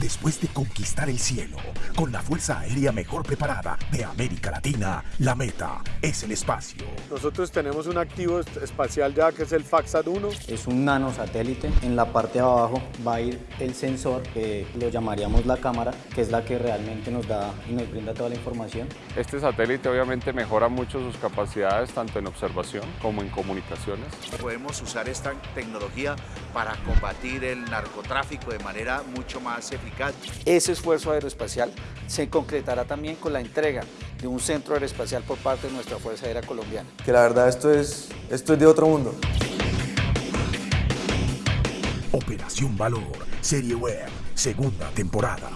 Después de conquistar el cielo, con la Fuerza Aérea mejor preparada de América Latina, la meta es el espacio. Nosotros tenemos un activo espacial ya que es el FAXAT-1. Es un nanosatélite. En la parte de abajo va a ir el sensor, que lo llamaríamos la cámara, que es la que realmente nos da y nos brinda toda la información. Este satélite obviamente mejora mucho sus capacidades tanto en observación como en comunicaciones. Podemos usar esta tecnología para combatir el narcotráfico de manera mucho más eficaz. Ese esfuerzo aeroespacial se concretará también con la entrega de un centro aeroespacial por parte de nuestra Fuerza Aérea Colombiana. Que la verdad esto es, esto es de otro mundo. Operación Valor, Serie Web, segunda temporada.